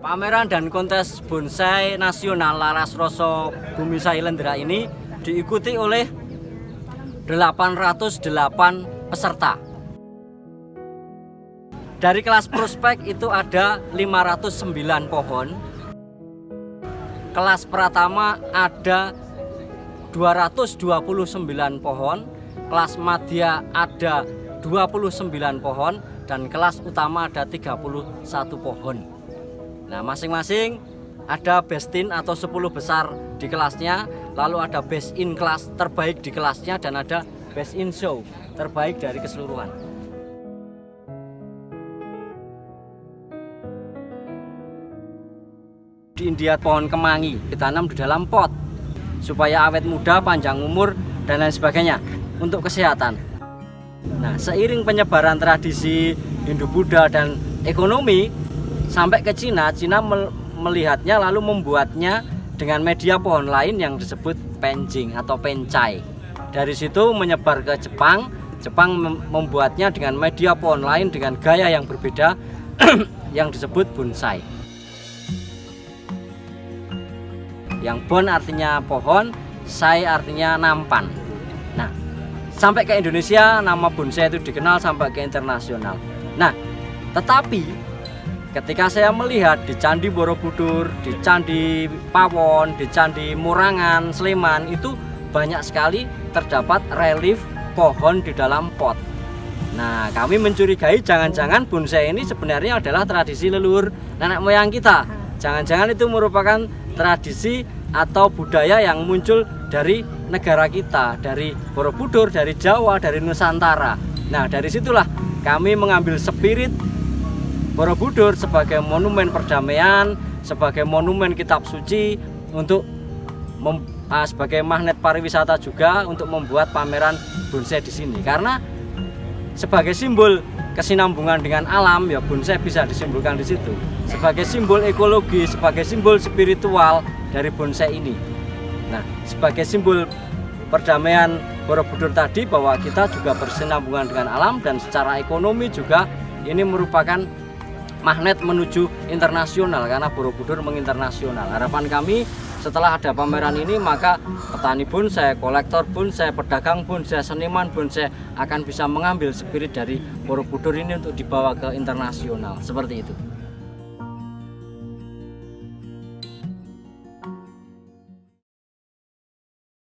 Pameran dan kontes bonsai nasional Laras Roso Bumi Sailendra ini diikuti oleh 808 peserta. Dari kelas prospek itu ada 509 pohon. Kelas pertama ada 229 pohon, kelas madya ada 29 pohon dan kelas utama ada 31 pohon. Nah, masing-masing ada best in atau 10 besar di kelasnya, lalu ada best in kelas terbaik di kelasnya dan ada best in show terbaik dari keseluruhan. di India pohon kemangi ditanam di dalam pot supaya awet muda, panjang umur dan lain sebagainya untuk kesehatan. Nah, seiring penyebaran tradisi Hindu Buddha dan ekonomi sampai ke Cina, Cina melihatnya lalu membuatnya dengan media pohon lain yang disebut penjing atau pencai. Dari situ menyebar ke Jepang, Jepang membuatnya dengan media pohon lain dengan gaya yang berbeda yang disebut bonsai. Yang bon artinya pohon, sai artinya nampan. Nah, sampai ke Indonesia nama bonsai itu dikenal sampai ke internasional. Nah, tetapi ketika saya melihat di Candi Borobudur, di Candi Pawon, di Candi Murangan, Sleman itu banyak sekali terdapat relief pohon di dalam pot. Nah, kami mencurigai jangan-jangan bonsai ini sebenarnya adalah tradisi leluhur nenek moyang kita. Jangan-jangan itu merupakan tradisi atau budaya yang muncul dari negara kita, dari Borobudur, dari Jawa, dari Nusantara. Nah, dari situlah kami mengambil spirit Borobudur sebagai monumen perdamaian, sebagai monumen kitab suci untuk mem, uh, sebagai magnet pariwisata juga untuk membuat pameran bonsai di sini. Karena sebagai simbol kesinambungan dengan alam ya bonsai bisa disimbolkan di situ. Sebagai simbol ekologi sebagai simbol spiritual dari bonsai ini. Nah sebagai simbol perdamaian Borobudur tadi bahwa kita juga bersinambungan dengan alam dan secara ekonomi juga ini merupakan magnet menuju internasional karena Borobudur menginternasional. Harapan kami setelah ada pameran ini maka petani bonsai, kolektor bonsai, pedagang bonsai, seniman bonsai akan bisa mengambil spirit dari Borobudur ini untuk dibawa ke internasional seperti itu.